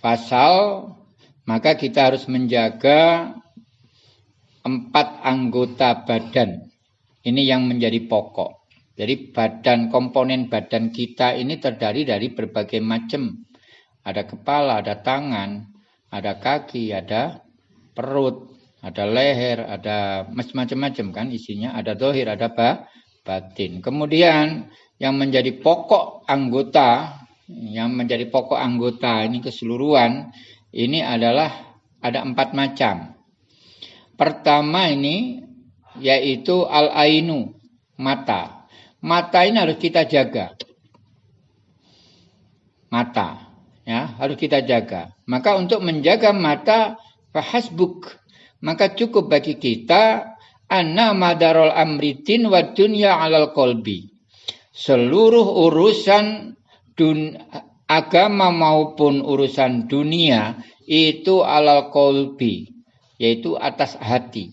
pasal maka kita harus menjaga empat anggota badan. Ini yang menjadi pokok. Jadi badan komponen badan kita ini terdiri dari berbagai macam. Ada kepala, ada tangan, ada kaki, ada perut, ada leher, ada macam-macam kan isinya. Ada dohir, ada batin. Kemudian yang menjadi pokok anggota, yang menjadi pokok anggota ini keseluruhan, ini adalah ada empat macam. Pertama ini yaitu al-ainu, mata. Mata ini harus kita jaga. Mata, ya, harus kita jaga. Maka untuk menjaga mata fahasbuk, maka cukup bagi kita anna madarul amritin wa dunya alal kolbi. Seluruh urusan dun, agama maupun urusan dunia itu alal kolbi yaitu atas hati.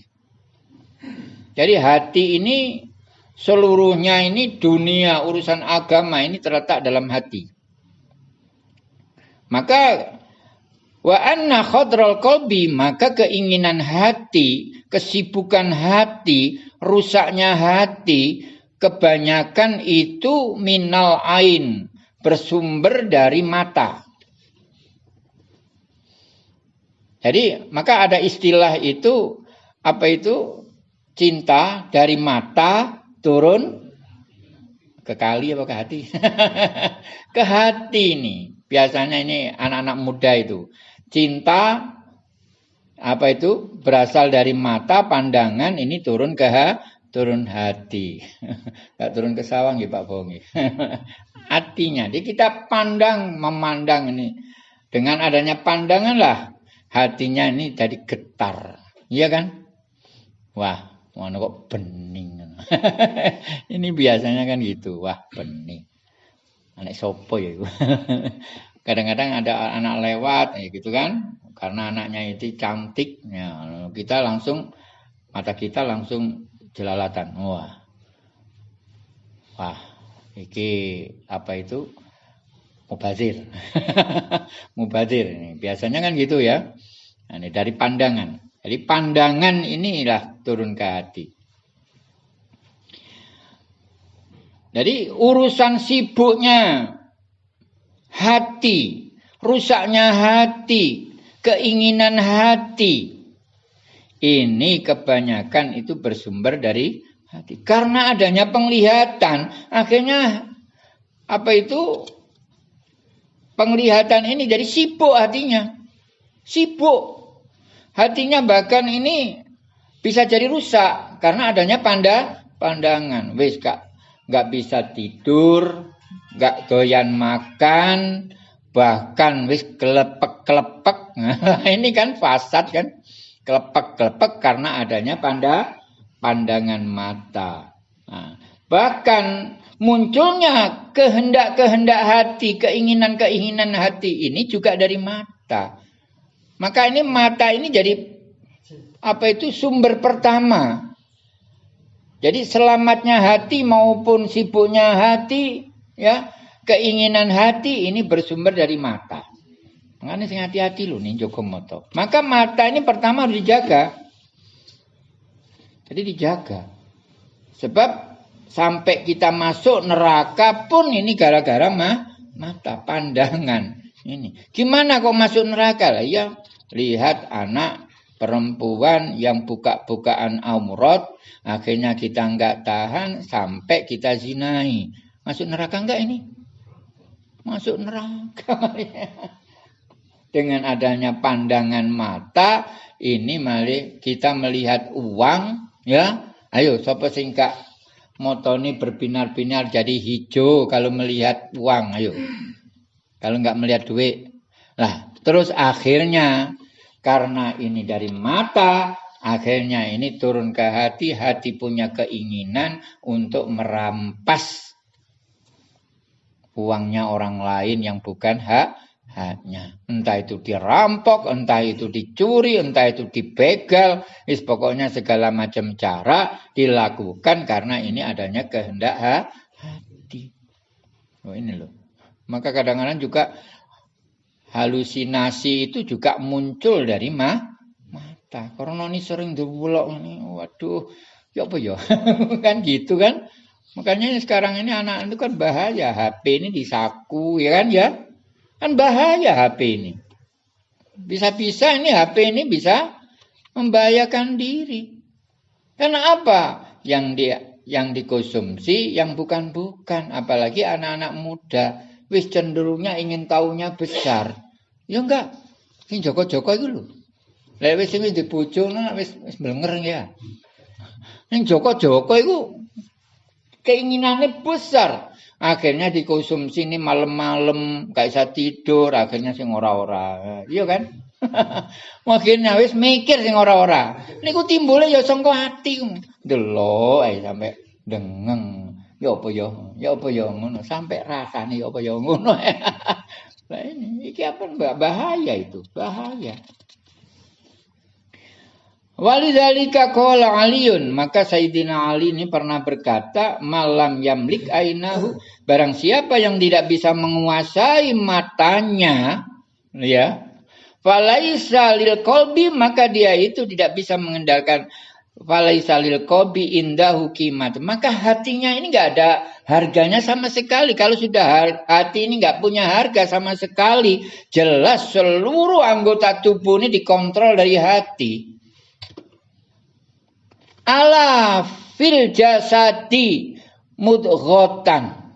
Jadi hati ini seluruhnya ini dunia urusan agama ini terletak dalam hati. Maka wa anna khadral qalbi maka keinginan hati, kesibukan hati, rusaknya hati kebanyakan itu minal ain, bersumber dari mata. Jadi maka ada istilah itu apa itu cinta dari mata turun ke kali apa ke hati? ke hati ini. Biasanya ini anak-anak muda itu. Cinta apa itu berasal dari mata pandangan ini turun ke turun hati. Enggak turun ke sawang ya Pak Bongi. Hatinya. Jadi kita pandang memandang ini dengan adanya pandangan lah hatinya ini jadi getar. Iya kan? Wah, mana kok bening. ini biasanya kan gitu. Wah, bening. Anak sopo ya Kadang-kadang ada anak lewat ya gitu kan. Karena anaknya itu cantik, ya, kita langsung mata kita langsung jelalatan. Wah. Wah, iki apa itu? mubazir. mubazir ini. Biasanya kan gitu ya. Nah, ini dari pandangan. Jadi pandangan inilah turun ke hati. Jadi urusan sibuknya hati, rusaknya hati, keinginan hati. Ini kebanyakan itu bersumber dari hati. Karena adanya penglihatan, akhirnya apa itu penglihatan ini jadi sibuk hatinya. Sibuk. Hatinya bahkan ini bisa jadi rusak karena adanya panda pandangan. Wis kak, nggak bisa tidur, nggak doyan makan, bahkan wis kelepek-kelepek. ini kan fasad kan. Kelepek-kelepek karena adanya panda pandangan mata. Nah, bahkan munculnya kehendak-kehendak hati, keinginan-keinginan hati ini juga dari mata. Maka ini mata ini jadi apa itu sumber pertama. Jadi selamatnya hati maupun sibuknya hati, ya keinginan hati ini bersumber dari mata. Makanya sing hati-hati loh nih Joko Moto. Maka mata ini pertama harus dijaga. Jadi dijaga. Sebab sampai kita masuk neraka pun ini gara-gara mah mata pandangan ini. Gimana kok masuk neraka lah? Ya lihat anak perempuan yang buka-bukaan aurat, akhirnya kita nggak tahan sampai kita zinai. Masuk neraka enggak ini? Masuk neraka. Dengan adanya pandangan mata, ini malah kita melihat uang, ya. Ayo, siapa singkat motoni berbinar-binar jadi hijau kalau melihat uang ayo kalau nggak melihat duit lah terus akhirnya karena ini dari mata akhirnya ini turun ke hati hati punya keinginan untuk merampas uangnya orang lain yang bukan hak haknya. Entah itu dirampok, entah itu dicuri, entah itu dibegal, is pokoknya segala macam cara dilakukan karena ini adanya kehendak hati. Oh ini loh. Maka kadang-kadang juga halusinasi itu juga muncul dari ma mata. Karena ini sering diwulok ini, waduh, ya apa ya? kan gitu kan? Makanya sekarang ini anak itu kan bahaya. HP ini disaku, ya kan ya? Kan bahaya HP ini. Bisa-bisa ini HP ini bisa membahayakan diri. Karena apa? Yang dia yang dikonsumsi yang bukan-bukan, apalagi anak-anak muda, wis cenderungnya ingin tahunya besar. Ya enggak, ini Joko-Joko itu lho. Lah wis sing dibojone wis wis blenger ya. Ning Joko-Joko itu keinginannya besar. Akhirnya dikonsumsi ini malam-malam gak bisa tidur, akhirnya sing ora-ora. Iya kan? Mungkin wis mikir sing ora-ora. Niku timbulnya ya sangka ati. Delok ae sampe dengeng. Ya apa ya? Ya apa ya ngono sampe rasane ya apa ya ngono. Lah ini iki apa bahaya itu, bahaya. Walidhalika qala Aliun, maka Sayyidina Ali ini pernah berkata, malam yamlik ainahu, barang siapa yang tidak bisa menguasai matanya, ya, falaisa lil maka dia itu tidak bisa mengendalikan falaisa lil indahu kimat. Maka hatinya ini nggak ada harganya sama sekali. Kalau sudah hati ini nggak punya harga sama sekali, jelas seluruh anggota tubuh ini dikontrol dari hati ala fil jasadi mudghatan.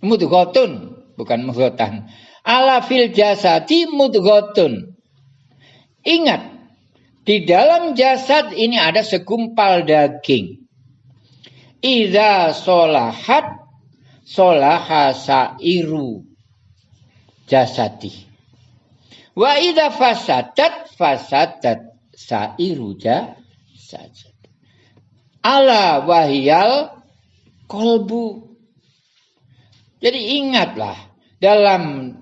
Mudghatun bukan mudghatan. Ala fil jasadi mudghatun ingat di dalam jasad ini ada segumpal daging. Iza solahat solaha sairu. Jasadi. Wa idza fasadat fasadat sairu. Jasadi saja. Ala wahyal kolbu. Jadi ingatlah dalam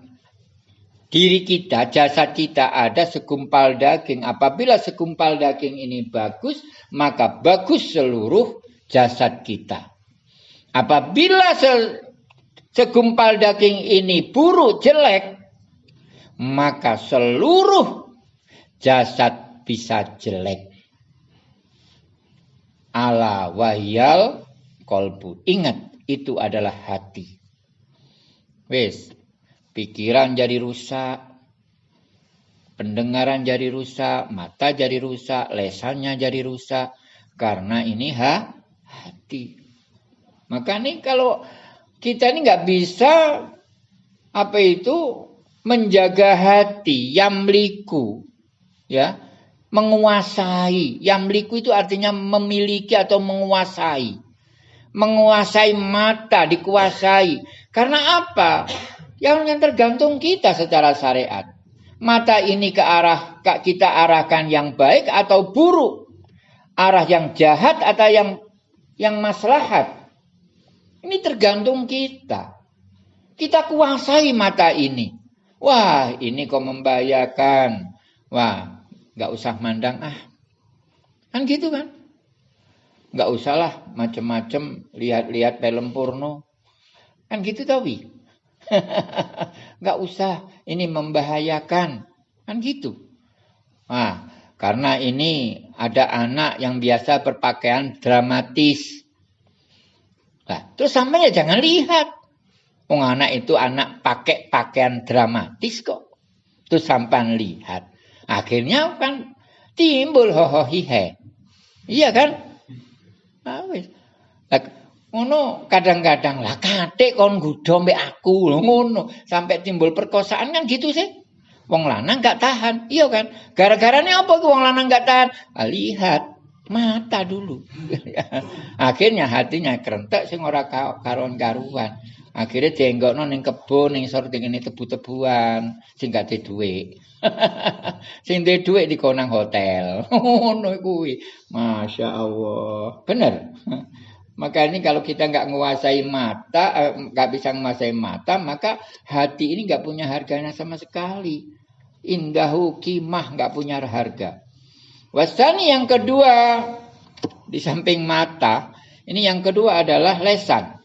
diri kita, jasad kita ada segumpal daging. Apabila segumpal daging ini bagus, maka bagus seluruh jasad kita. Apabila se segumpal daging ini buruk, jelek, maka seluruh jasad bisa jelek ala wahyal kolbu. Ingat, itu adalah hati. Wes, pikiran jadi rusak, pendengaran jadi rusak, mata jadi rusak, lesannya jadi rusak, karena ini ha, hati. Maka nih kalau kita ini nggak bisa apa itu menjaga hati, yamliku, ya menguasai. Yamliku itu artinya memiliki atau menguasai. Menguasai mata, dikuasai. Karena apa? Yang yang tergantung kita secara syariat. Mata ini ke arah kita arahkan yang baik atau buruk. Arah yang jahat atau yang yang maslahat. Ini tergantung kita. Kita kuasai mata ini. Wah, ini kok membahayakan. Wah, nggak usah mandang ah. Kan gitu kan? Nggak usahlah macem-macem lihat-lihat film porno. Kan gitu tapi nggak usah. Ini membahayakan. Kan gitu. Nah karena ini ada anak yang biasa berpakaian dramatis. Nah terus sampai ya jangan lihat. Wong anak itu anak pakai pakaian dramatis kok. Terus sampai lihat. Akhirnya kan timbul ho hihe. Iya kan? Nah, ngono kadang-kadang lah kate kon gudo mbek aku ngono sampai timbul perkosaan kan gitu sih. Wong lanang gak tahan. Iya kan? Gara-gara ini apa wong lanang gak tahan? Ah, lihat mata dulu. Akhirnya hatinya kerentek sing ora karuan karuan. Akhirnya dienggokno ning kebun ning sor ini tebu-tebuan sing gak duwe. sing duwe dhuwit dikonang hotel. Ngono kuwi. Masya Allah. Bener. Maka ini kalau kita nggak menguasai mata, eh, nggak bisa menguasai mata, maka hati ini nggak punya harganya sama sekali. Indahu kimah nggak punya harga. Wasani yang kedua di samping mata, ini yang kedua adalah lesan.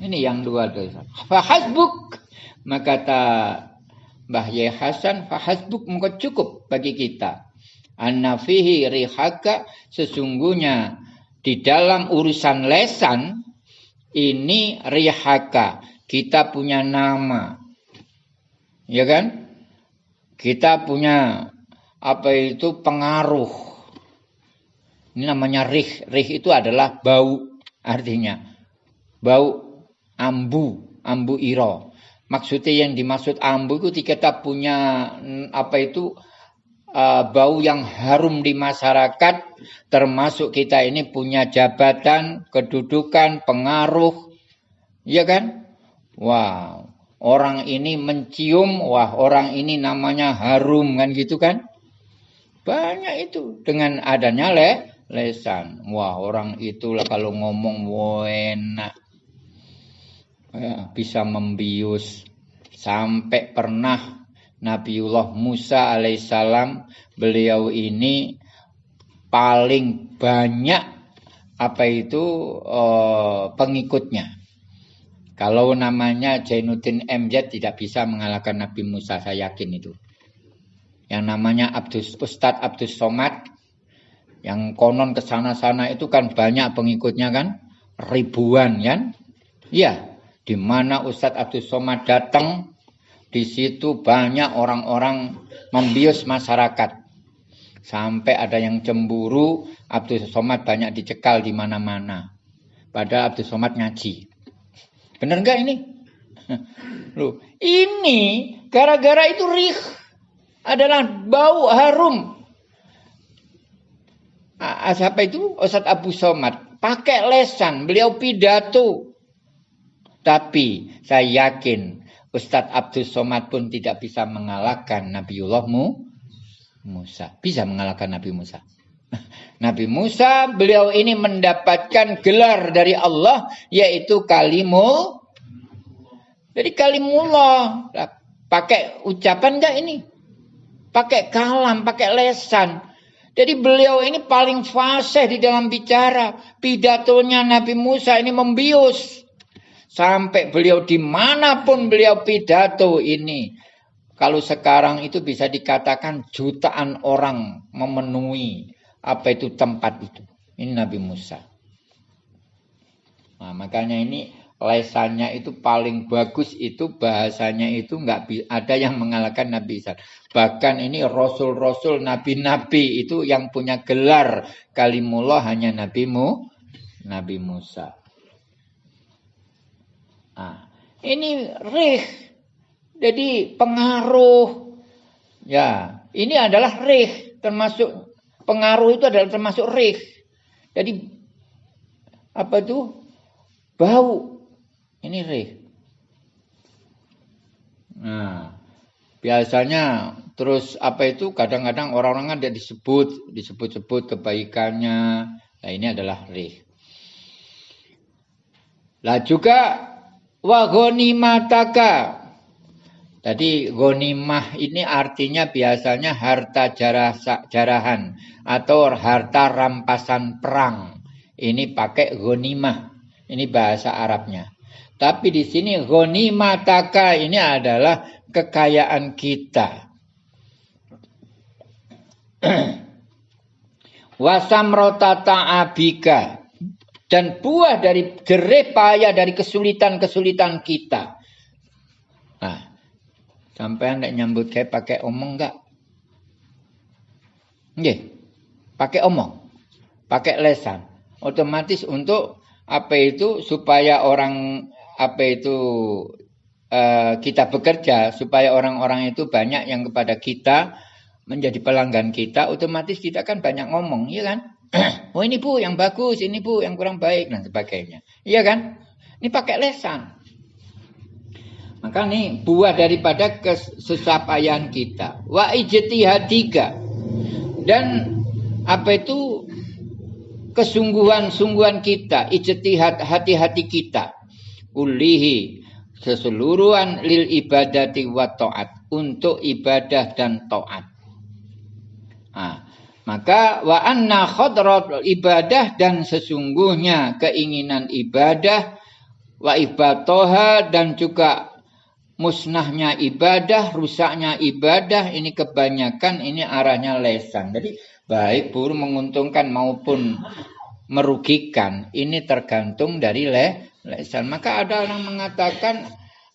Ini yang dua lesan. Fahasbuk maka kata Mbah Yai Hasan fahasbuk muka cukup bagi kita. Anna fihi rihaka sesungguhnya di dalam urusan lesan ini rihaka kita punya nama. Ya kan? Kita punya apa itu pengaruh. Ini namanya rih. Rih itu adalah bau artinya. Bau ambu, ambu iro. Maksudnya yang dimaksud ambu itu kita punya apa itu uh, bau yang harum di masyarakat termasuk kita ini punya jabatan, kedudukan, pengaruh. Ya kan? Wow, orang ini mencium, wah orang ini namanya harum kan gitu kan? Banyak itu dengan adanya le lesan. Wah, orang itu kalau ngomong enak ya, bisa membius sampai pernah Nabiullah Musa alaihissalam beliau ini paling banyak apa itu uh, pengikutnya. Kalau namanya Jainuddin MZ tidak bisa mengalahkan Nabi Musa, saya yakin itu. Yang namanya Abdus Ustadz Abdus Somad, yang konon ke sana-sana itu kan banyak pengikutnya kan, ribuan kan? Iya, di mana Ustadz Abdul Somad datang, di situ banyak orang-orang membius masyarakat. Sampai ada yang cemburu, Abdul Somad banyak dicekal di mana-mana. Padahal Abdul Somad ngaji. Benar nggak ini? Loh, ini gara-gara itu rih adalah bau harum. Siapa itu? Ustadz Abu Somad. Pakai lesan, beliau pidato. Tapi saya yakin Ustadz Abdul Somad pun tidak bisa mengalahkan Nabiullah Musa. Bisa mengalahkan Nabi Musa. Nabi Musa beliau ini mendapatkan gelar dari Allah yaitu kalimul jadi kalimullah. Pakai ucapan enggak ini? Pakai kalam pakai lesan. Jadi beliau ini paling fasih di dalam bicara. Pidatonya Nabi Musa ini membius Sampai beliau di mana pun beliau pidato ini. Kalau sekarang itu bisa dikatakan jutaan orang memenuhi apa itu tempat itu. Ini Nabi Musa. Nah, makanya ini lesannya itu paling bagus itu bahasanya itu nggak ada yang mengalahkan Nabi Isa. Bahkan ini rasul-rasul nabi-nabi itu yang punya gelar kalimullah hanya nabimu Nabi Musa. Nah, ini rih. Jadi pengaruh. Ya, ini adalah rih. Termasuk pengaruh itu adalah termasuk rih. Jadi apa itu? Bau. Ini rih. Nah, biasanya terus apa itu kadang-kadang orang-orang dia disebut disebut-sebut kebaikannya. Nah, ini adalah rih. Lah juga Wa ghanimataka. Jadi ghanimah ini artinya biasanya harta jarah, jarahan atau harta rampasan perang. Ini pakai ghanimah. Ini bahasa Arabnya. Tapi di sini ghanimataka ini adalah kekayaan kita. Wasamrota ta'abika dan buah dari jerih payah dari kesulitan-kesulitan kita. Nah, sampai anda nyambut saya pakai omong enggak? Nggih. Pakai omong. Pakai lesan. Otomatis untuk apa itu supaya orang apa itu uh, kita bekerja supaya orang-orang itu banyak yang kepada kita menjadi pelanggan kita otomatis kita kan banyak ngomong ya kan oh ini bu yang bagus, ini bu yang kurang baik dan sebagainya. Iya kan? Ini pakai lesan. Maka nih buah daripada kesesapayan kita. Wa ijtihadika. Dan apa itu kesungguhan-sungguhan kita, ijtihad hati-hati kita. Ulihi keseluruhan lil ibadati wa taat untuk ibadah dan taat. Nah, maka wa anna khadrat ibadah dan sesungguhnya keinginan ibadah wa ibatoha dan juga musnahnya ibadah, rusaknya ibadah, ini kebanyakan ini arahnya lesan. Jadi baik buruk menguntungkan maupun merugikan, ini tergantung dari le, lesan. Maka ada orang mengatakan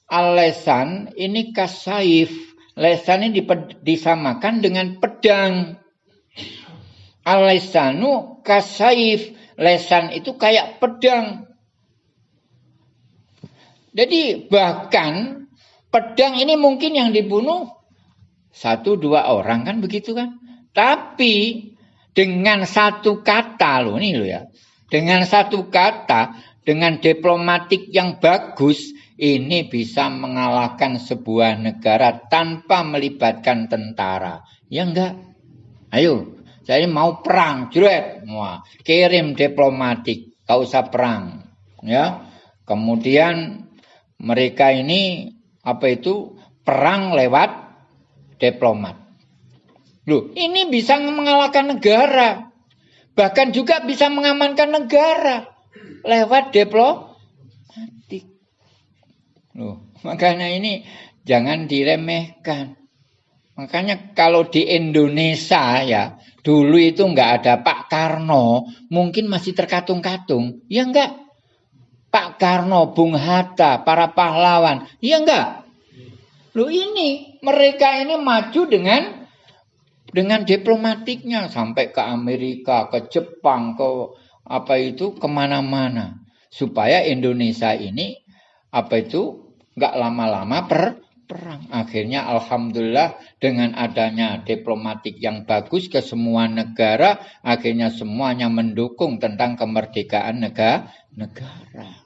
alesan ini kasaif. Lesan ini disamakan dengan pedang. Alesanu kasaif. Lesan itu kayak pedang. Jadi bahkan Pedang ini mungkin yang dibunuh satu dua orang kan begitu kan. Tapi dengan satu kata loh ini loh ya. Dengan satu kata, dengan diplomatik yang bagus, ini bisa mengalahkan sebuah negara tanpa melibatkan tentara. Ya enggak? Ayo, saya mau perang, jret. Wah, kirim diplomatik, gak usah perang. Ya. Kemudian mereka ini apa itu perang lewat diplomat. Loh, ini bisa mengalahkan negara. Bahkan juga bisa mengamankan negara lewat diplomatik. Loh, makanya ini jangan diremehkan. Makanya kalau di Indonesia ya, dulu itu nggak ada Pak Karno, mungkin masih terkatung-katung. Ya enggak? Pak Karno, Bung Hatta, para pahlawan. Iya enggak? Lu ini, mereka ini maju dengan dengan diplomatiknya sampai ke Amerika, ke Jepang, ke apa itu ke mana-mana supaya Indonesia ini apa itu nggak lama-lama per perang. Akhirnya alhamdulillah dengan adanya diplomatik yang bagus ke semua negara, akhirnya semuanya mendukung tentang kemerdekaan negara. negara.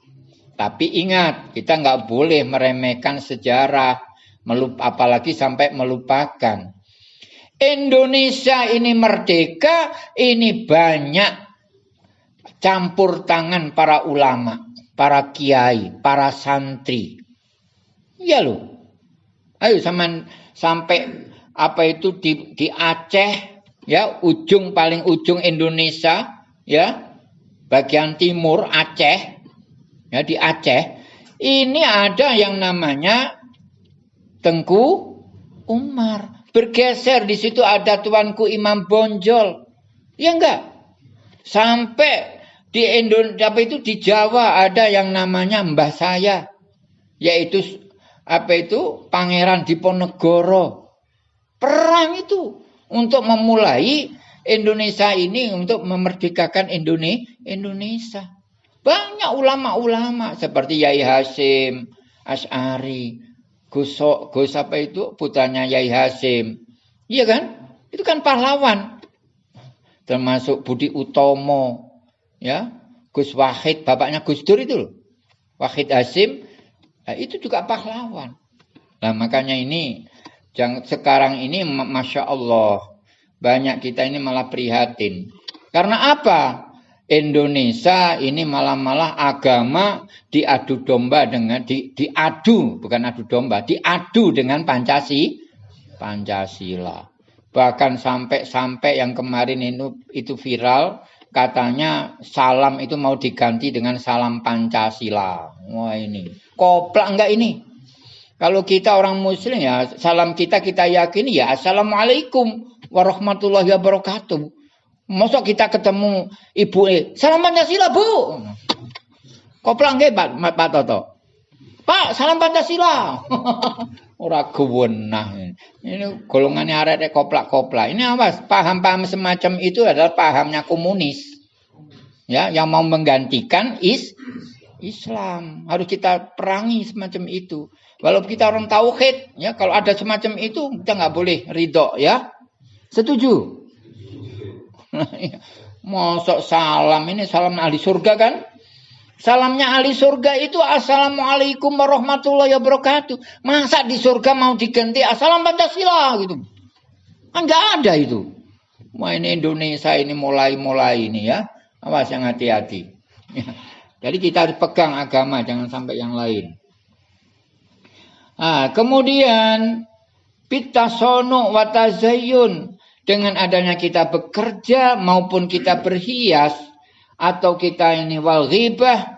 Tapi ingat, kita nggak boleh meremehkan sejarah, melup, apalagi sampai melupakan. Indonesia ini merdeka, ini banyak campur tangan para ulama, para kiai, para santri. Iya loh. Ayo sama sampai apa itu di, di Aceh, ya ujung paling ujung Indonesia, ya bagian timur Aceh, ya di Aceh. Ini ada yang namanya Tengku Umar. Bergeser di situ ada tuanku Imam Bonjol. Ya enggak? Sampai di Indonesia apa itu di Jawa ada yang namanya Mbah saya yaitu apa itu Pangeran Diponegoro. Perang itu untuk memulai Indonesia ini untuk memerdekakan Indonesia. Banyak ulama-ulama seperti Yai Hasim, Ash'ari, Gus, Gus apa itu putranya Yai Hasim. Iya kan? Itu kan pahlawan. Termasuk Budi Utomo, ya. Gus Wahid, bapaknya Gus Dur itu loh. Wahid Hasim, nah itu juga pahlawan. Nah makanya ini, jangan sekarang ini Masya Allah, banyak kita ini malah prihatin. Karena apa? Indonesia ini malah-malah agama diadu domba dengan di, diadu bukan adu domba diadu dengan Pancasila Pancasila bahkan sampai-sampai yang kemarin itu itu viral katanya salam itu mau diganti dengan salam Pancasila wah ini koplak enggak ini kalau kita orang muslim ya salam kita kita yakini ya assalamualaikum warahmatullahi wabarakatuh Masa kita ketemu ibu eh, salam Pancasila bu. Koplang nggih Pak, Pak Toto. Pak, salam Pancasila. Ora gewenah. Ini golongannya arek koplak-koplak. Ini apa? Paham-paham semacam itu adalah pahamnya komunis. Ya, yang mau menggantikan is Islam. Harus kita perangi semacam itu. Walaupun kita orang tauhid, ya kalau ada semacam itu kita nggak boleh ridho, ya. Setuju? Mosok salam ini salam ahli surga kan? Salamnya ahli surga itu Assalamualaikum warahmatullahi wabarakatuh. Masa di surga mau diganti Assalam Pancasila gitu. Kan enggak ada itu. Wah ini Indonesia ini mulai-mulai ini ya. Awas yang hati-hati. Jadi kita harus pegang agama jangan sampai yang lain. Nah, kemudian pitasono watazayun dengan adanya kita bekerja maupun kita berhias atau kita ini wal ghibah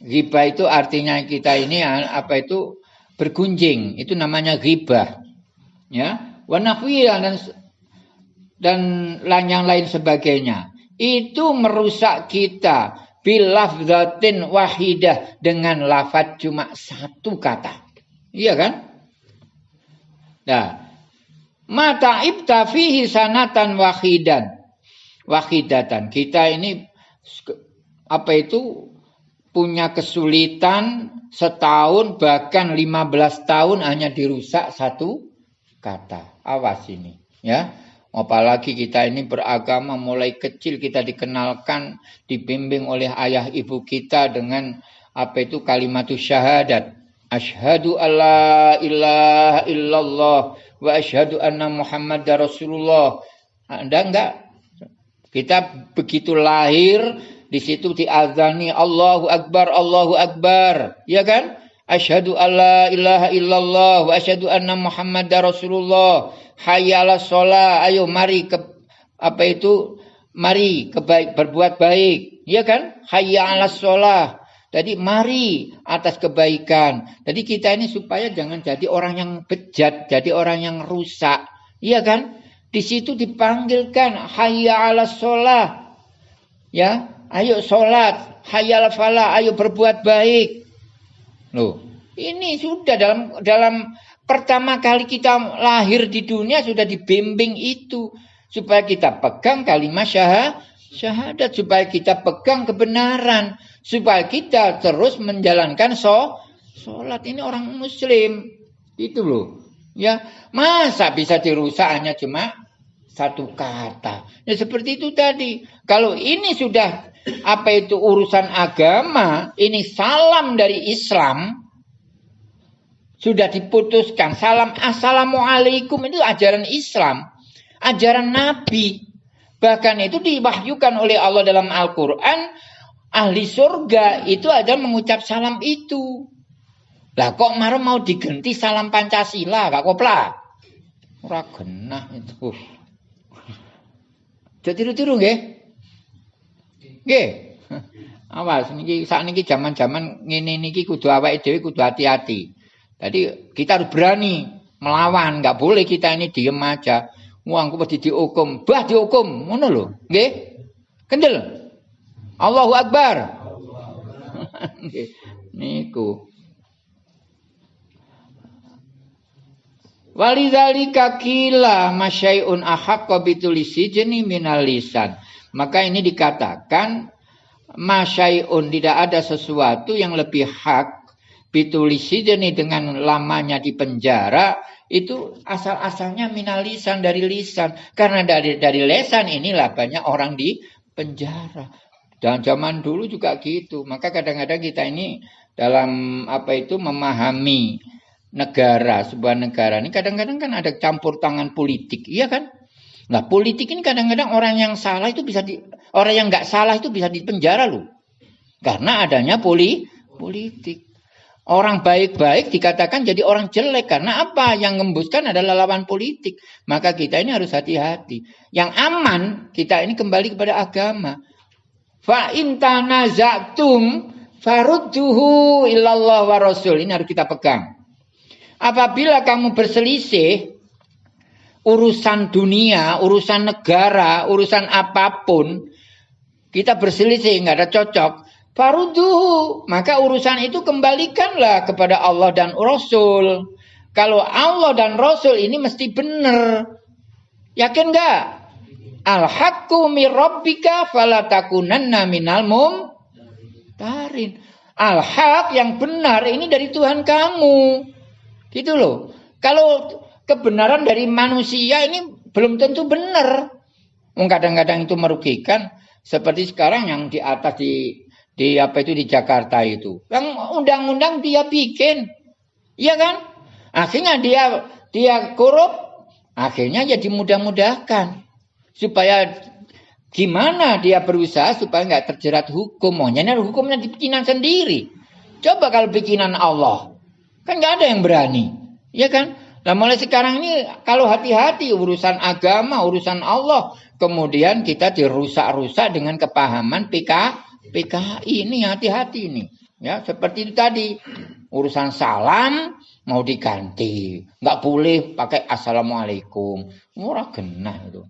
ghibah itu artinya kita ini apa itu bergunjing, itu namanya ghibah. Ya, wa dan dan yang lain sebagainya. Itu merusak kita bilafzatin wahidah dengan lafaz cuma satu kata. Iya kan? Nah, mata ibta fihi sanatan wahidan. Wahidatan. Kita ini apa itu punya kesulitan setahun bahkan 15 tahun hanya dirusak satu kata. Awas ini, ya. Apalagi kita ini beragama mulai kecil kita dikenalkan, dibimbing oleh ayah ibu kita dengan apa itu kalimat syahadat. Ashadu alla ilaha illallah wa ashadu anna Muhammad Rasulullah. Anda enggak? Kita begitu lahir di situ diazani Allahu Akbar, Allahu Akbar. Ya kan? Asyhadu alla ilaha illallah wa asyhadu anna Muhammadar Rasulullah. Hayya 'alas shalah. Ayo mari ke apa itu? Mari kebaik berbuat baik. Ya kan? Hayya shalah. Jadi mari atas kebaikan. Jadi kita ini supaya jangan jadi orang yang bejat, jadi orang yang rusak. Iya kan? Di situ dipanggilkan hayya shalah. Ya, ayo sholat, hayal falah, ayo berbuat baik. Loh, ini sudah dalam dalam pertama kali kita lahir di dunia sudah dibimbing itu. Supaya kita pegang kalimat syahad, syahadat supaya kita pegang kebenaran. Supaya kita terus menjalankan so, sholat. Ini orang muslim. Itu loh. Ya masa bisa dirusak hanya cuma satu kata? Ya seperti itu tadi. Kalau ini sudah apa itu urusan agama, ini salam dari Islam sudah diputuskan. Salam assalamualaikum itu ajaran Islam, ajaran Nabi. Bahkan itu diwahyukan oleh Allah dalam Al-Quran. Ahli surga itu ada mengucap salam itu. Lah kok marah mau diganti salam Pancasila, gak kopla? Ora genah itu. Jadi tiru-tiru nggih? Nggih. Awas niki niki zaman-zaman ngene niki kudu awake dhewe kudu hati-hati. Jadi kita harus berani melawan, nggak boleh kita ini diem aja. Wong aku mesti dihukum, bah dihukum, ngono lho. Nggih. Kendel. Allahu Akbar. Niku. Walidzalika kila masyai'un ahaqqa bitulisi jeni minal lisan. Maka ini dikatakan masyai'un tidak ada sesuatu yang lebih hak bitulisideni dengan lamanya di penjara itu asal-asalnya minalisan dari lisan. Karena dari dari lesan inilah banyak orang di penjara. Dan zaman dulu juga gitu. Maka kadang-kadang kita ini dalam apa itu memahami negara sebuah negara ini kadang-kadang kan ada campur tangan politik. Iya kan Nah politik ini kadang-kadang orang yang salah itu bisa di orang yang nggak salah itu bisa dipenjara loh. Karena adanya poli politik. Orang baik-baik dikatakan jadi orang jelek karena apa? Yang ngembuskan adalah lawan politik. Maka kita ini harus hati-hati. Yang aman kita ini kembali kepada agama. Fa intanazatum farudduhu illallah wa rasul. Ini harus kita pegang. Apabila kamu berselisih urusan dunia, urusan negara, urusan apa pun, kita berselisih, nggak ada cocok. Faruduhu, maka urusan itu kembalikanlah kepada Allah dan Rasul. Kalau Allah dan Rasul ini mesti benar. Yakin nggak? Al-haqqu min rabbika falatakunanna minal tarin. Al-haq yang benar ini dari Tuhan kamu. Gitu loh. Kalau kebenaran dari manusia ini belum tentu benar. Kadang-kadang itu merugikan. Seperti sekarang yang di atas di di apa itu di Jakarta itu. Yang undang-undang dia bikin. Iya kan? Akhirnya dia dia korup, akhirnya jadi mudah-mudahkan. Supaya gimana dia berusaha supaya nggak terjerat hukum. Maunya hukumnya di bikinan sendiri. Coba kalau bikinan Allah. Kan nggak ada yang berani. Iya kan? Nah mulai sekarang ini kalau hati-hati urusan agama, urusan Allah, kemudian kita dirusak-rusak dengan kepahaman PK, PKI ini hati-hati ini. Ya seperti itu tadi urusan salam mau diganti. Nggak boleh pakai assalamualaikum. Murah genah itu.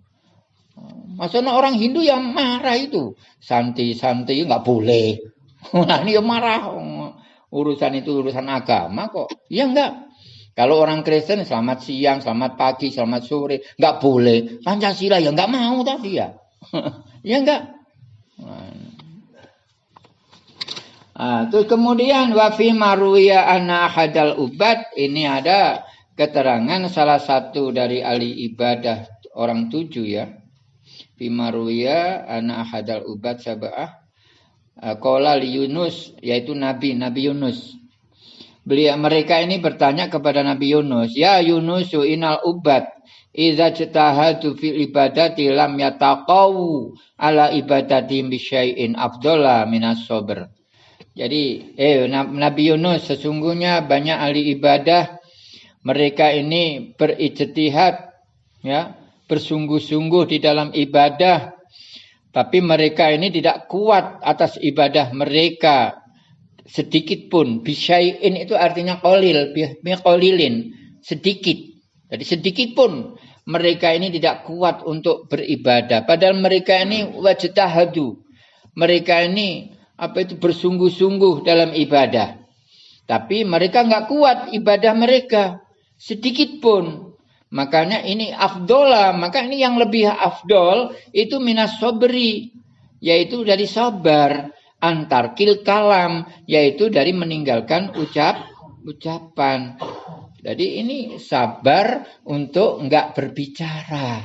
Maksudnya orang Hindu yang marah itu. Santi-santi nggak boleh. Nah ini marah. Urusan itu urusan agama kok. Ya enggak. Kalau orang Kristen selamat siang, selamat pagi, selamat sore. Nggak boleh. Pancasila ya nggak mau tadi ya. ya enggak. Nah, terus kemudian wafi maruya ana hadal ubat ini ada keterangan salah satu dari ahli ibadah orang tujuh ya. Fimaruya ana hadal ubat sabah Kola li Yunus yaitu Nabi Nabi Yunus. Beliau mereka ini bertanya kepada Nabi Yunus, "Ya Yunus, inal ubat idza jtahadu fil ibadati lam yataqaw ala ibadati bi syai'in afdala minas sabr." Jadi, eh Nabi Yunus sesungguhnya banyak ahli ibadah mereka ini berijtihad ya, bersungguh-sungguh di dalam ibadah tapi mereka ini tidak kuat atas ibadah mereka sedikit pun. Bisyai'in itu artinya kolil, kolilin, sedikit. Jadi sedikit pun mereka ini tidak kuat untuk beribadah. Padahal mereka ini wajtahadu. Mereka ini apa itu bersungguh-sungguh dalam ibadah. Tapi mereka nggak kuat ibadah mereka sedikit pun. Makanya ini afdola, maka ini yang lebih afdol itu minas sobri, yaitu dari sabar. Antar kil kalam, yaitu dari meninggalkan ucap ucapan. Jadi ini sabar untuk nggak berbicara.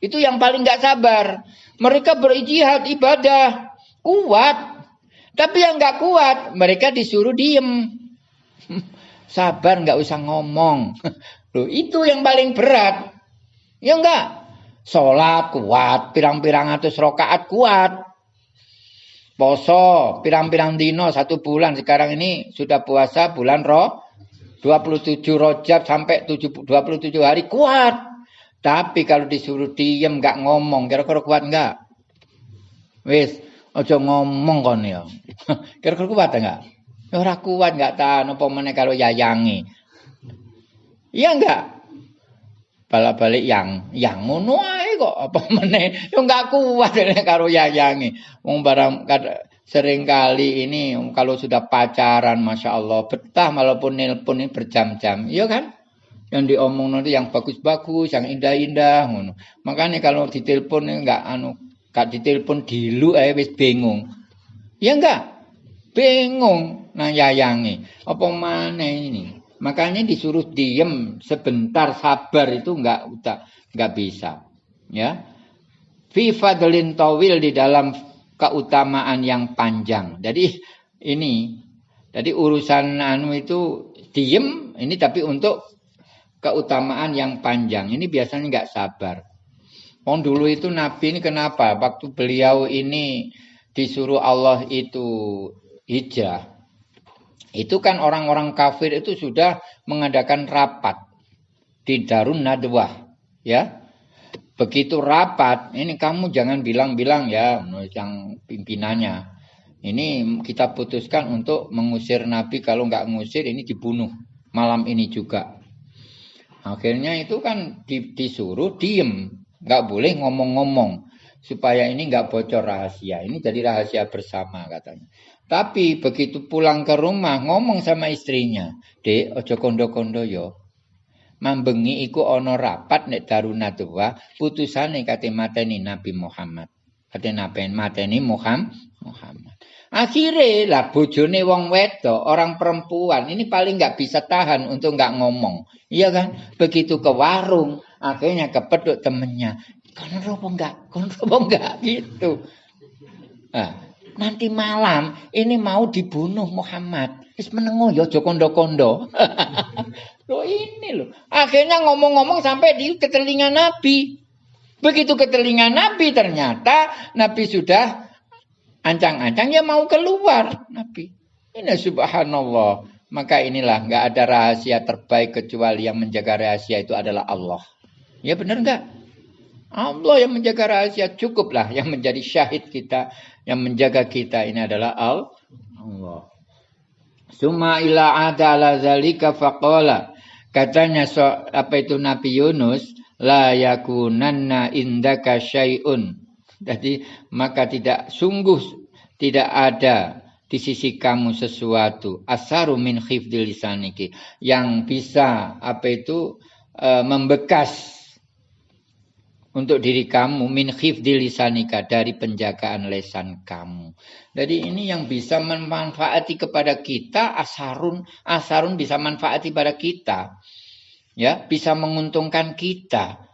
Itu yang paling nggak sabar. Mereka berijihad ibadah kuat, tapi yang nggak kuat, mereka disuruh diem. Sabar nggak usah ngomong. Loh, itu yang paling berat. Ya enggak? Sholat kuat, pirang-pirang atus rokaat kuat. Poso, pirang-pirang dino satu bulan. Sekarang ini sudah puasa bulan roh. 27 rojab sampai 27 hari kuat. Tapi kalau disuruh diem nggak ngomong, kira-kira kuat nggak? Wis, Ojo ngomong kon ya. Kira-kira kuat enggak? Ya ora kuat enggak tahan apa meneh kalau yayangi. Iya enggak? Bala-balik yang yang ngono ae kok apa meneh ya enggak kuat karo yayangi. Wong barang sering kali ini kalau sudah pacaran Masya Allah betah walaupun nelpon ini berjam-jam iya kan yang diomong nanti yang bagus-bagus yang indah-indah makanya kalau ditelepon enggak anu Kak ditelepon dilu ae wis bingung. Ya enggak? Bingung nang yayangi. Apa mana ini? Makanya disuruh diem sebentar sabar itu enggak udah enggak bisa. Ya. Fi fadlin tawil di dalam keutamaan yang panjang. Jadi ini jadi urusan anu itu diem ini tapi untuk keutamaan yang panjang. Ini biasanya enggak sabar. Oh dulu itu Nabi ini kenapa? Waktu beliau ini disuruh Allah itu hijrah. Itu kan orang-orang kafir itu sudah mengadakan rapat di Darun Nadwah. Ya, begitu rapat, ini kamu jangan bilang-bilang ya, yang pimpinannya. Ini kita putuskan untuk mengusir Nabi, kalau nggak mengusir ini dibunuh malam ini juga. Akhirnya itu kan disuruh diem, nggak boleh ngomong-ngomong supaya ini nggak bocor rahasia. Ini jadi rahasia bersama katanya. Tapi begitu pulang ke rumah ngomong sama istrinya, dek ojo kondo-kondo yo. Mambengi iku ono rapat nek darunatwa putusane kate mateni Nabi Muhammad. Kate nabi mateni Muhammad. Muhammad. Akhirnya lah bojone wong wedo, orang perempuan ini paling nggak bisa tahan untuk nggak ngomong. Iya kan? Begitu ke warung, akhirnya kepeduk temennya. Kono apa enggak? Kono apa enggak? Gitu. Nah, nanti malam ini mau dibunuh Muhammad. Wis menengo ya aja kondo-kondo. loh ini loh. Akhirnya ngomong-ngomong sampai di ke telinga Nabi. Begitu ke telinga Nabi ternyata Nabi sudah ancang-ancang ya mau keluar Nabi. Ini subhanallah. Maka inilah nggak ada rahasia terbaik kecuali yang menjaga rahasia itu adalah Allah. Ya benar nggak? Allah yang menjaga rahasia cukuplah yang menjadi syahid kita, yang menjaga kita ini adalah Allah. Suma ila adala zalika faqala. Katanya so, apa itu Nabi Yunus la yakunanna indaka syai'un. Jadi maka tidak sungguh tidak ada di sisi kamu sesuatu asaru min khifdil lisaniki yang bisa apa itu e, membekas untuk diri kamu min khifdi lisanika dari penjagaan lesan kamu. Jadi ini yang bisa memanfaati kepada kita asarun asarun bisa manfaati pada kita. Ya, bisa menguntungkan kita,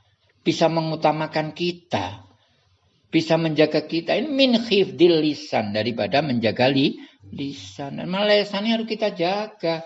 bisa mengutamakan kita, bisa menjaga kita. Ini min khifdil lisan daripada menjaga li, lisan. Dan lesannya harus kita jaga.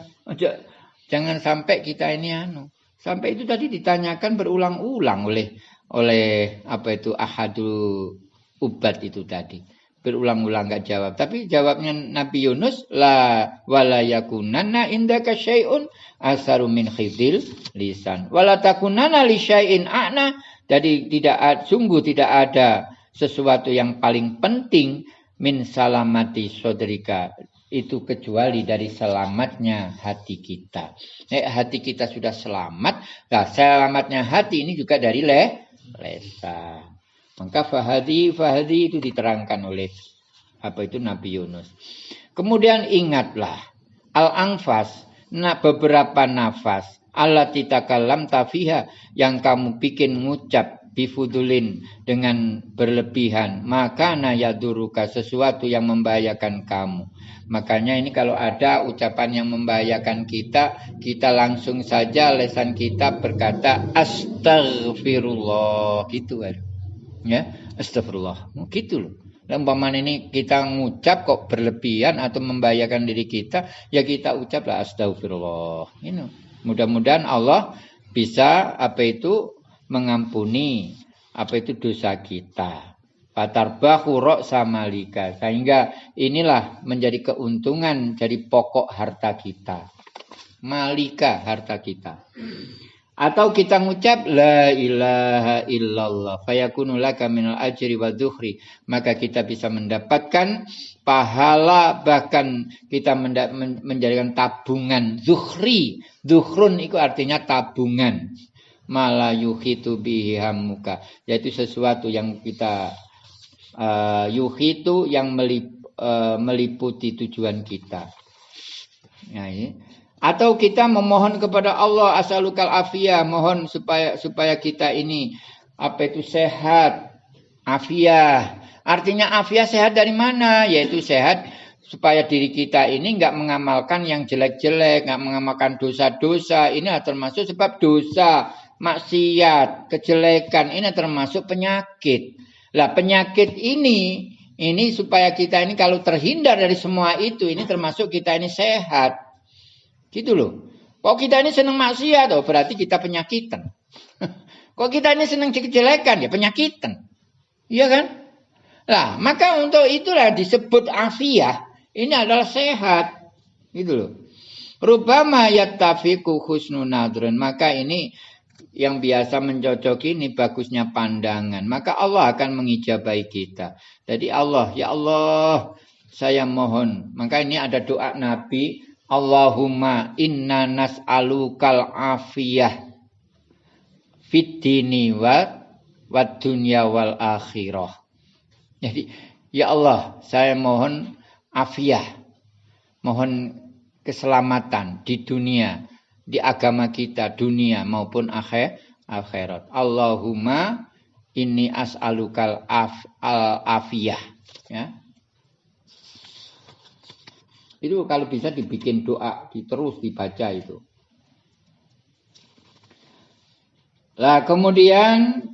Jangan sampai kita ini anu. Sampai itu tadi ditanyakan berulang-ulang oleh oleh apa itu ahadu ubat itu tadi. Berulang-ulang nggak jawab. Tapi jawabnya Nabi Yunus la wala yakunanna indaka syai'un asaru khidil lisan. Wala takunanna li a'na. Jadi tidak sungguh tidak ada sesuatu yang paling penting min salamati sodrika. Itu kecuali dari selamatnya hati kita. Eh, hati kita sudah selamat, nah selamatnya hati ini juga dari le, lesa. Maka fahadi fahadi itu diterangkan oleh apa itu Nabi Yunus. Kemudian ingatlah al-anfas nah beberapa nafas Allah titakalam tafiha yang kamu bikin ngucap bifudulin dengan berlebihan. Maka nayaduruka sesuatu yang membahayakan kamu. Makanya ini kalau ada ucapan yang membahayakan kita kita langsung saja lesan kita berkata astagfirullah gitu kan ya astagfirullah gitu loh. Dan ini kita ngucap kok berlebihan atau membahayakan diri kita, ya kita ucaplah astagfirullah. Ini. Mudah-mudahan Allah bisa apa itu mengampuni apa itu dosa kita. Fatarbahu sama samalika. Sehingga inilah menjadi keuntungan dari pokok harta kita. Malika harta kita. Atau kita ngucap la ilaha illallah fayakunu laka minal ajri wa dhuhri. Maka kita bisa mendapatkan pahala bahkan kita menjadikan tabungan zuhri. Zuhrun itu artinya tabungan malayuhitu bihi hamuka yaitu sesuatu yang kita uh, yuhitu yang melip, uh, meliputi tujuan kita. Ya, ini. atau kita memohon kepada Allah asalukal afiyah mohon supaya supaya kita ini apa itu sehat. Afiyah. Artinya afiyah sehat dari mana? Yaitu sehat supaya diri kita ini nggak mengamalkan yang jelek-jelek, nggak mengamalkan dosa-dosa. Ini termasuk sebab dosa maksiat, kejelekan ini termasuk penyakit. Lah penyakit ini ini supaya kita ini kalau terhindar dari semua itu ini termasuk kita ini sehat. Gitu loh. Kok kita ini senang maksiat oh berarti kita penyakitan. Kok kita ini senang kejelekan ya penyakitan. Iya kan? Lah, maka untuk itulah disebut afiah. Ini adalah sehat. Gitu loh. Rubama yattafiqu husnun nadrun. Maka ini yang biasa mencocoki ini bagusnya pandangan, maka Allah akan mengijabai kita. Jadi Allah, ya Allah, saya mohon. Maka ini ada doa Nabi, Allahumma inna nas'alukal afiyah fid dini wa wad dunya wal akhirah. Jadi, ya Allah, saya mohon afiyah, mohon keselamatan di dunia di agama kita dunia maupun akhir akhirat. Allahumma ini as'alukal af, al afiyah ya. Itu kalau bisa dibikin doa, terus dibaca itu. Lah kemudian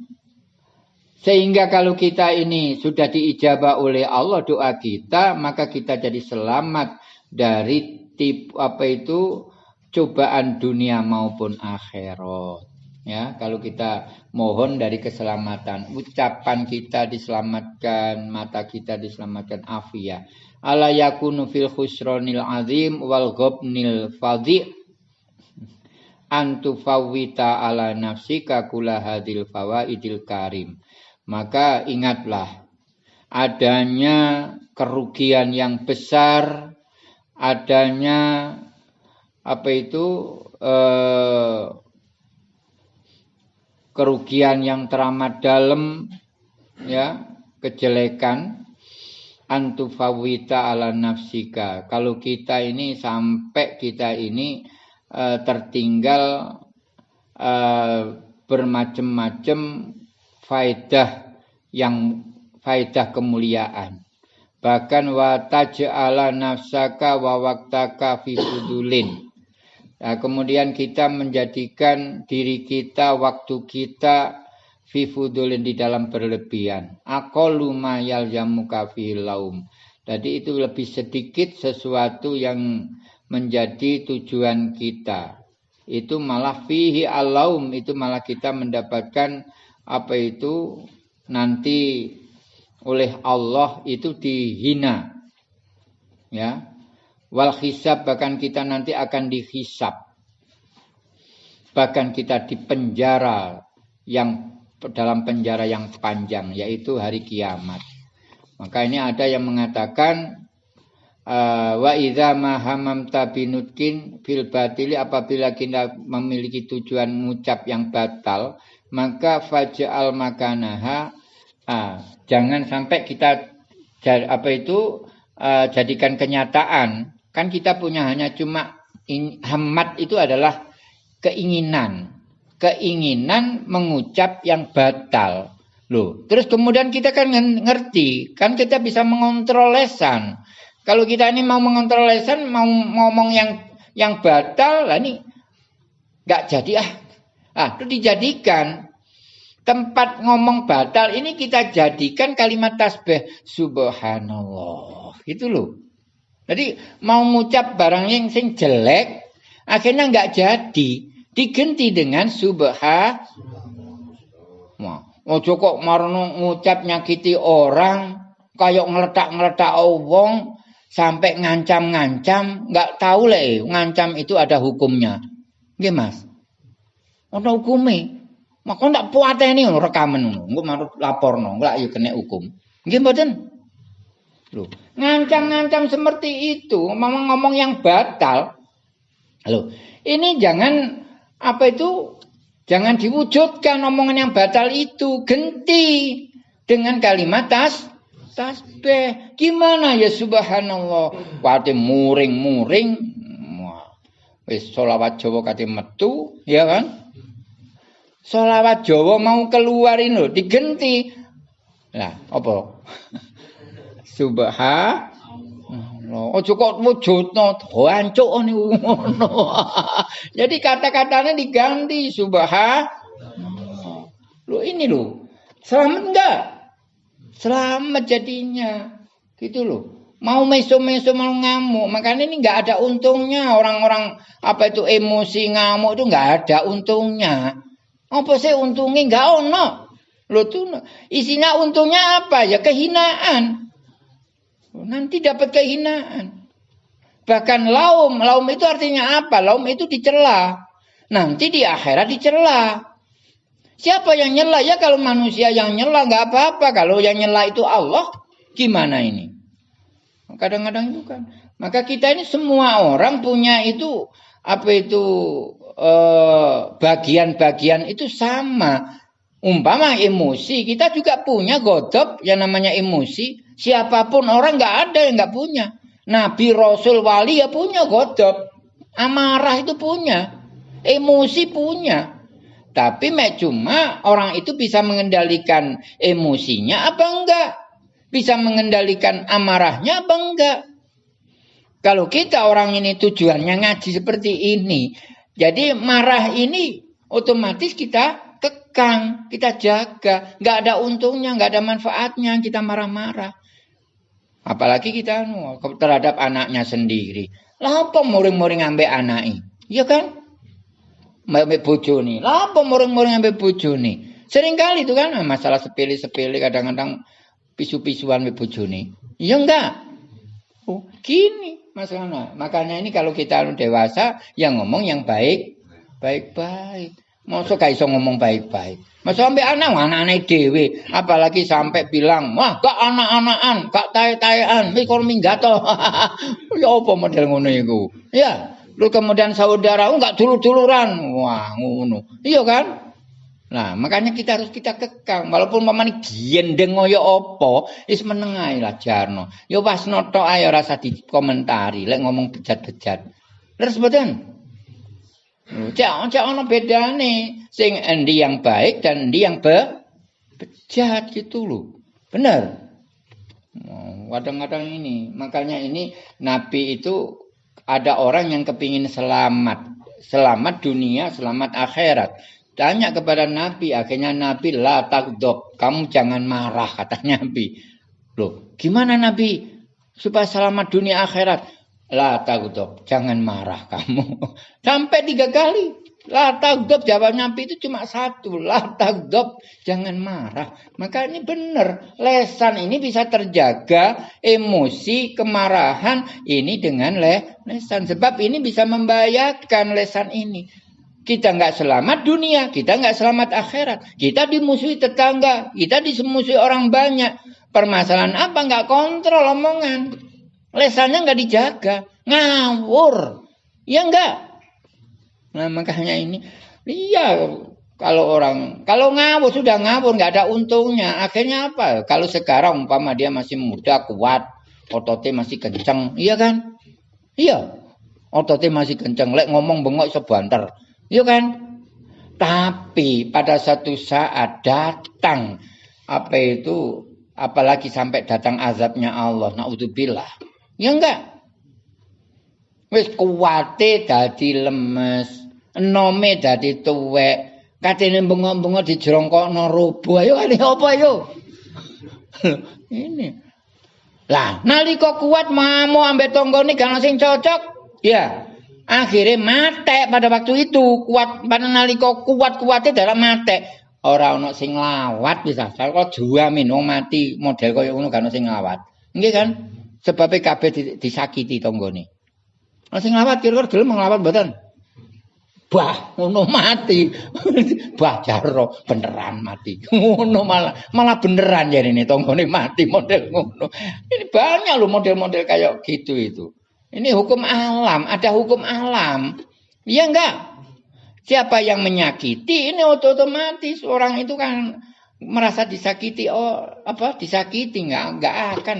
sehingga kalau kita ini sudah diijabah oleh Allah doa kita, maka kita jadi selamat dari tip apa itu cobaan dunia maupun akhirat. Ya, kalau kita mohon dari keselamatan, ucapan kita diselamatkan, mata kita diselamatkan afiyah. Ala yakunu fil khusronil azim wal gobnil fadhi antu fawita ala nafsika kula hadil fawaidil karim. Maka ingatlah adanya kerugian yang besar adanya apa itu eh, kerugian yang teramat dalam ya kejelekan? Antufawita ala nafsika. Kalau kita ini sampai kita ini uh, tertinggal uh, bermacam-macam faedah yang faedah kemuliaan. Bahkan wa taj'ala nafsaka wa waktaka fi fudulin Nah, kemudian kita menjadikan diri kita, waktu kita fifudulin di dalam berlebihan. Akolu mayal laum. Jadi itu lebih sedikit sesuatu yang menjadi tujuan kita. Itu malah fihi alaum, itu malah kita mendapatkan apa itu nanti oleh Allah itu dihina. Ya, Wal hisab bahkan kita nanti akan dihisab. Bahkan kita dipenjara yang dalam penjara yang panjang yaitu hari kiamat. Maka ini ada yang mengatakan uh, wa idza ma hamamta binutkin fil batili apabila kita memiliki tujuan mengucap yang batal maka faj'al makanaha uh, jangan sampai kita apa itu uh, jadikan kenyataan Kan kita punya hanya cuma in, hamad itu adalah keinginan. Keinginan mengucap yang batal. Loh, terus kemudian kita kan ngerti, kan kita bisa mengontrol lesan. Kalau kita ini mau mengontrol lesan, mau ngomong yang yang batal, lah ini nggak jadi ah. Ah, itu dijadikan tempat ngomong batal ini kita jadikan kalimat tasbih subhanallah. Itu loh. Jadi mau ngucap barang yang sing jelek, akhirnya nggak jadi. Diganti dengan subha. Oh kok marno ngucap nyakiti orang, kayak ngeletak-ngeletak wong sampai ngancam-ngancam, nggak tahu le, ngancam itu ada hukumnya. Nggih, Mas. Ana hukume. Maka ndak puateni rekaman ngono, engko lapor laporno, nggak yuk kena hukum. Nggih mboten? Loh, ngancam-ngancam seperti itu, ngomong-ngomong yang batal. Loh, ini jangan apa itu? Jangan diwujudkan omongan yang batal itu, genti dengan kalimat tas tasbih. Gimana ya subhanallah? Wate muring-muring. Wis solawat Jawa kate metu, ya kan? Solawat Jawa mau keluarin loh, digenti. Lah, apa? subha Ojo kok wujudno hancuk niku ngono. Jadi kata-katanya diganti subha. Lo ini lo. Selamat enggak? Selamat jadinya. Gitu loh. Mau meso-meso mau ngamuk. Makanya ini enggak ada untungnya. Orang-orang apa itu emosi ngamuk itu enggak ada untungnya. Apa sih untungnya enggak ono. Lo tuh isinya untungnya apa? Ya kehinaan. Nanti dapat kehinaan. Bahkan laum, laum itu artinya apa? Laum itu dicela. Nanti di akhirat dicela. Siapa yang nyela? Ya kalau manusia yang nyela nggak apa-apa. Kalau yang nyela itu Allah, gimana ini? Kadang-kadang itu kan. Maka kita ini semua orang punya itu apa itu eh, bagian-bagian itu sama. Umpama emosi, kita juga punya godop yang namanya emosi. Siapa pun orang nggak ada yang nggak punya. Nabi, Rasul, Wali ya punya godop. Amarah itu punya. Emosi punya. Tapi cuma orang itu bisa mengendalikan emosinya apa enggak? Bisa mengendalikan amarahnya apa enggak? Kalau kita orang ini tujuannya ngaji seperti ini. Jadi marah ini otomatis kita kekang, kita jaga. Nggak ada untungnya, nggak ada manfaatnya kita marah-marah. Apalagi kita terhadap anaknya sendiri. Lah apa muring-muring ambek anaknya? Iya kan? Ambek bojone. Lah apa muring-muring ambek bojone? Sering kali itu kan masalah sepele-sepele kadang-kadang pisu-pisuan ambek bojone. Iya enggak? Oh, gini masalahnya. Makanya ini kalau kita dewasa yang ngomong yang baik, baik-baik. Masa gak ngomong baik-baik. Masa sampai anak, anak-anak dewe. Apalagi sampai bilang, wah gak anak-anakan, gak tae-taean, mikor minggato. ya apa model ngono itu? Ya, lu kemudian saudara, oh, gak dulur-duluran. Wah, ngono. Iya kan? Nah, makanya kita harus kita kekang. Walaupun mamane gendeng ya apa, is menengai lah jarno. Ya pas noto ayo rasa dikomentari, lek ngomong bejat-bejat. Terus betul. Cak cak ono bedane sing endi yang baik dan endi yang be bejat gitu loh. Benar. Kadang-kadang ini, makanya ini Nabi itu ada orang yang kepingin selamat, selamat dunia, selamat akhirat. Tanya kepada Nabi, akhirnya Nabi la takdob, kamu jangan marah kata Nabi. Loh, gimana Nabi supaya selamat dunia akhirat? La tagdob, jangan marah kamu. Sampai tiga kali. La tagdob, jawab Nabi itu cuma satu. La tagdob, jangan marah. Maka ini benar. Lesan ini bisa terjaga emosi, kemarahan ini dengan le lesan. Sebab ini bisa membahayakan lesan ini. Kita nggak selamat dunia, kita nggak selamat akhirat. Kita dimusuhi tetangga, kita dimusuhi orang banyak. Permasalahan apa? Nggak kontrol omongan. Lesannya nggak dijaga, ngawur. Ya enggak. Nah makanya ini, iya kalau orang kalau ngawur sudah ngawur nggak ada untungnya. Akhirnya apa? Kalau sekarang umpama dia masih muda, kuat, ototnya masih kenceng, iya kan? Iya, ototnya masih kenceng. Lek ngomong bengok sebanter, iya kan? Tapi pada satu saat datang apa itu apalagi sampai datang azabnya Allah, naudzubillah Ya enggak. Wis kuwate dadi lemes, enome dadi tuwek. Katene bengok-bengok dijrongkokno robo. Ayo ini apa ayo? ini. Lah, nalika kuat mamu ambek tanggane gak sing cocok, ya. Akhirnya mate pada waktu itu kuat pada nalika kuat-kuatnya dalam mate ora ana sing lawat bisa kalau jamin wong mati model kaya ngono gak ana sing lawat nggih kan sebabnya kabeh disakiti tonggone. Lah sing ngawat kira-kira gelem nglawat mboten? Bah, ngono mati. bah jaro beneran mati. Ngono malah malah beneran ya ini tonggone mati model ngono. Ini banyak loh model-model kayak gitu itu. Ini hukum alam, ada hukum alam. Iya enggak? Siapa yang menyakiti ini otomatis orang itu kan merasa disakiti oh apa disakiti enggak enggak akan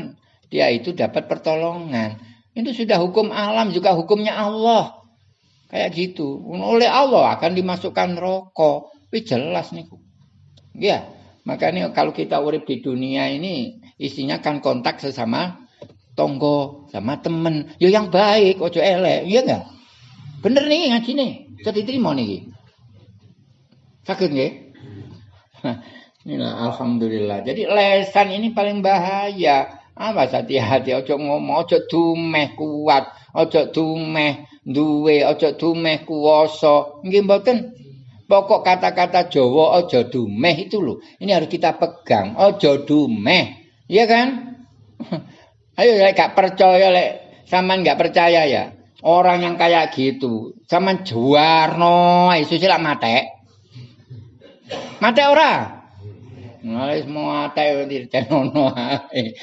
dia itu dapat pertolongan. Itu sudah hukum alam juga hukumnya Allah. Kayak gitu. Oleh Allah akan dimasukkan rokok. Tapi jelas nih. Ya, makanya kalau kita urip di dunia ini isinya kan kontak sesama tonggo sama temen. Ya yang baik, ojo elek, iya enggak? Bener nih ngaji nih. Saya diterima nih. Sakit nggih? Inilah alhamdulillah. Jadi lesan ini paling bahaya. Awas hati-hati ojo ngomong ojo dumeh kuat, ojo dumeh duwe, ojo dumeh kuwasa. Nggih mboten. Pokok kata-kata Jawa ojo dumeh itu loh. Ini harus kita pegang. Ojo dumeh. Iya kan? Ayo lek gak percaya lek sampean gak percaya ya. Orang yang kayak gitu, sampean juarno, isu sila mate. Mate ora? Nah, semua ate dirtenono ae.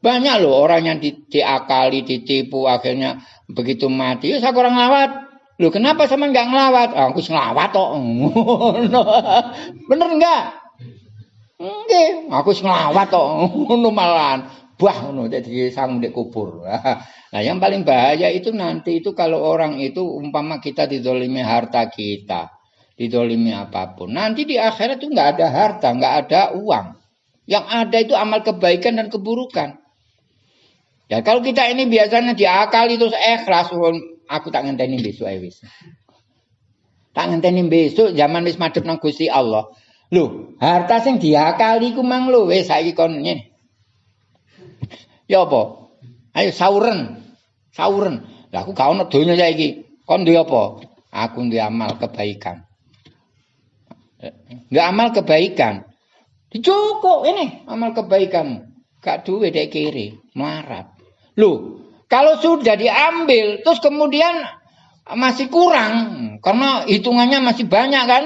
Banyak loh orang yang di, diakali, ditipu akhirnya begitu mati. Ya saya kurang lawat. Loh kenapa sama enggak ngelawat? Oh, aku ngelawat kok. Bener enggak? Nggih, aku ngelawat kok. Ngono malahan. Bah ngono dadi sang di kubur. Nah, yang paling bahaya itu nanti itu kalau orang itu umpama kita didolimi harta kita didolimi apa pun. Nanti di akhirat itu nggak ada harta, nggak ada uang. Yang ada itu amal kebaikan dan keburukan. Ya kalau kita ini biasanya diakali terus ikhlas, aku tak ngenteni besok ya wis. Tak ngenteni besok zaman wis madhep nang Gusti Allah. Loh, harta sing diakali ku mang wis saiki kon. Ya apa? Ayo sauren. Sauren. Lah aku gak ono donya saiki. Kon duwe apa? Aku duwe amal kebaikan. Nggak amal kebaikan. Cukup ini amal kebaikan. Gak duit dek kiri. Loh, kalau sudah diambil, terus kemudian masih kurang karena hitungannya masih banyak kan.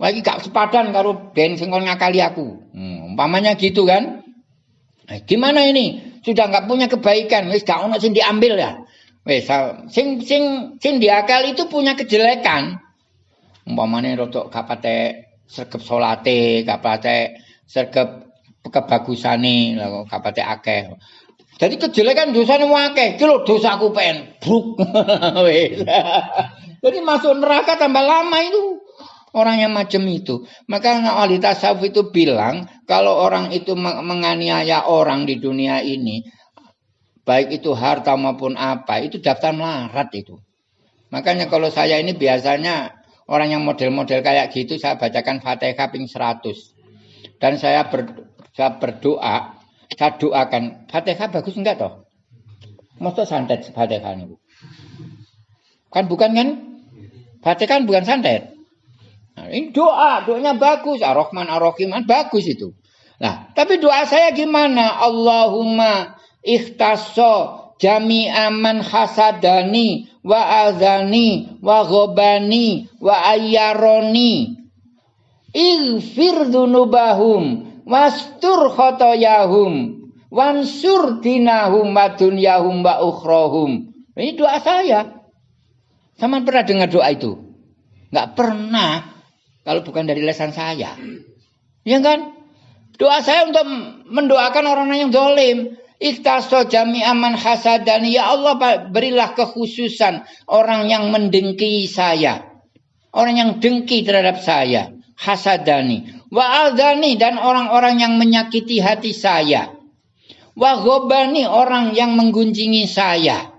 Lagi gak sepadan karo den sing ngakali aku. Hmm, umpamanya gitu kan. Eh, gimana ini? Sudah nggak punya kebaikan, wis gak ono sing diambil ya. Wis sing sing sing diakal itu punya kejelekan. Umpamane rodok gak pate sergep salate, gak pate sergep kebagusane, lha gak pate akeh. Jadi kejelekan dosane akeh, iki lho dosaku pengen bruk. Jadi masuk neraka tambah lama itu. Orang yang macam itu. Maka ahli tasawuf itu bilang, kalau orang itu menganiaya orang di dunia ini, baik itu harta maupun apa, itu daftar melarat itu. Makanya kalau saya ini biasanya orang yang model-model kayak gitu, saya bacakan Fatihah ping 100. Dan saya, ber, saya berdoa, saya doakan, Fatihah bagus enggak toh? Maksud santet Fatihah ini. Kan bukan kan? Fatihah kan bukan santet. Nah, ini doa, doanya bagus. Ar-Rahman Ar-Rahim kan bagus itu. Nah, tapi doa saya gimana? Allahumma ikhtasso jami'a man hasadani wa azani wa ghobani wa ayyaroni ighfir dunubahum wastur khotoyahum wansur dinahum wa dunyahum wa ukhrahum. Ini doa saya. Sama pernah dengar doa itu? Enggak pernah. Kalau bukan dari lesan saya. Ya kan? Doa saya untuk mendoakan orang yang dolim. Ikhtaso jami aman hasadani. Ya Allah berilah kekhususan orang yang mendengki saya. Orang yang dengki terhadap saya. Hasadani. Wa adani dan orang-orang yang menyakiti hati saya. Wa gobani orang yang menggunjingi saya.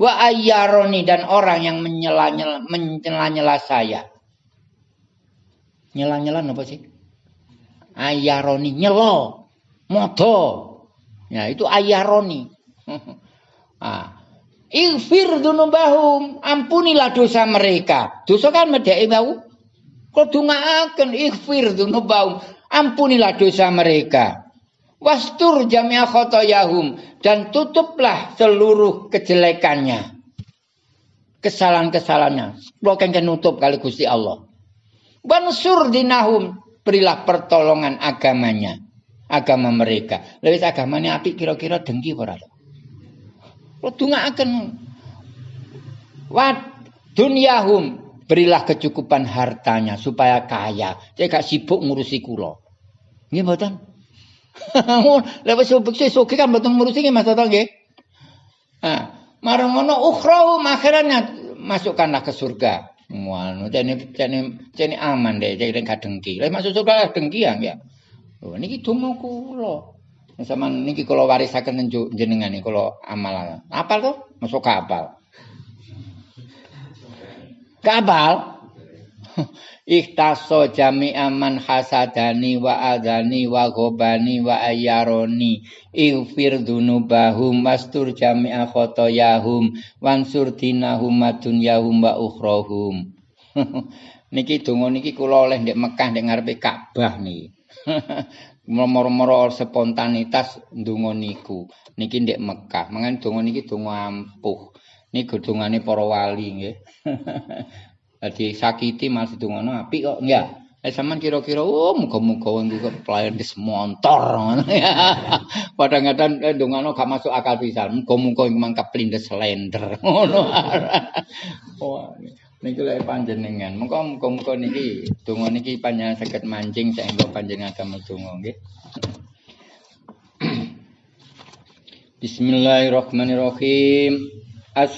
Wa ayyaroni dan orang yang menyela-nyela saya. Nyela-nyela apa sih? Ayaroni nyelo, modo. Ya, itu ayaroni. ah. Ighfir dunubahum, ampunilah dosa mereka. Dosa kan medheke mau. Kudu ngaaken ighfir dunubahum, ampunilah dosa mereka. Wastur jami'a khotoyahum dan tutuplah seluruh kejelekannya. Kesalahan-kesalahannya. Lo kan nutup kali Gusti Allah. Bansur dinahum. Berilah pertolongan agamanya. Agama mereka. Lewis agamanya api kira-kira dengki ora Lo akan Wat dunyahum. Berilah kecukupan hartanya supaya kaya. Saya gak sibuk ngurusi kulo. Nggih mboten? Lewat sibuk sesuk kan mboten ngurusi nggih Mas Toto nggih. Nah, marang ngono masukkanlah ke surga. Muanu jane jane jane aman deh, jane gak dengki. Lah masuk surga dengki ya. Oh niki donga kula. Sama niki kula warisaken jenengan nih kula amal. Apal to? Masuk kapal. Kapal. Ikhtaso jami aman hasadani wa adani wa gobani wa ayaroni Ighfir dunubahum wastur jami'a khotoyahum wansur dinahum madunyahum wa ukhrohum niki donga niki kula oleh ndek Mekah ndek ngarepe Ka'bah niki moro-moro spontanitas ndonga niku niki ndek Mekah mangan donga niki donga ampuh niki dongane para wali nggih Jadi sakiti masih dungono api kok enggak. Eh sampean kira-kira oh muga-muga wong iku pelayan di semontor ngono ya. Kadang-kadang eh gak masuk akal pisan. Muga-muga memang keplindes slender ngono. Niki lek panjenengan. Muga-muga niki donga niki panjenengan saged mancing saengga panjenengan agama donga nggih. Bismillahirrahmanirrahim. As